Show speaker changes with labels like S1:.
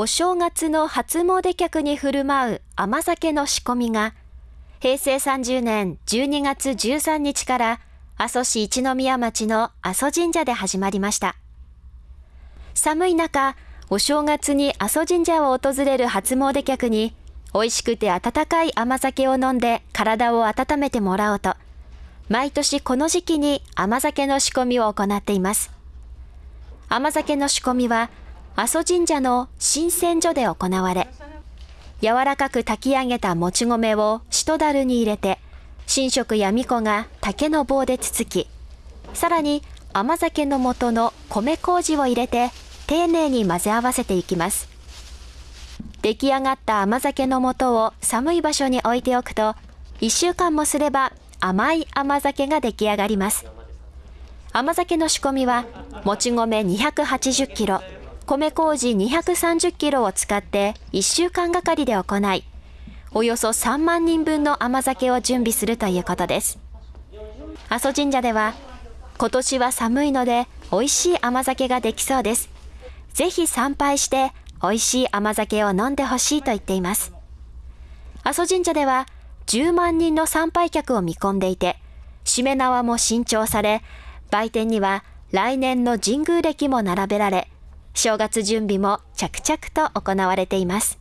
S1: お正月の初詣客に振る舞う甘酒の仕込みが、平成30年12月13日から阿蘇市一宮町の阿蘇神社で始まりました。寒い中、お正月に阿蘇神社を訪れる初詣客に、美味しくて温かい甘酒を飲んで体を温めてもらおうと、毎年この時期に甘酒の仕込みを行っています。甘酒の仕込みは、阿蘇神社の新鮮所で行われ、柔らかく炊き上げたもち米をしだるに入れて、神職や巫女が竹の棒でつつき、さらに甘酒の素の米麹を入れて丁寧に混ぜ合わせていきます。出来上がった甘酒の素を寒い場所に置いておくと、1週間もすれば甘い甘酒が出来上がります。甘酒の仕込みは、もち米280キロ、米麹230キロを使って1週間がかりで行い、およそ3万人分の甘酒を準備するということです。阿蘇神社では、今年は寒いので美味しい甘酒ができそうです。ぜひ参拝して美味しい甘酒を飲んでほしいと言っています。阿蘇神社では10万人の参拝客を見込んでいて、しめ縄も新調され、売店には来年の神宮歴も並べられ、正月準備も着々と行われています。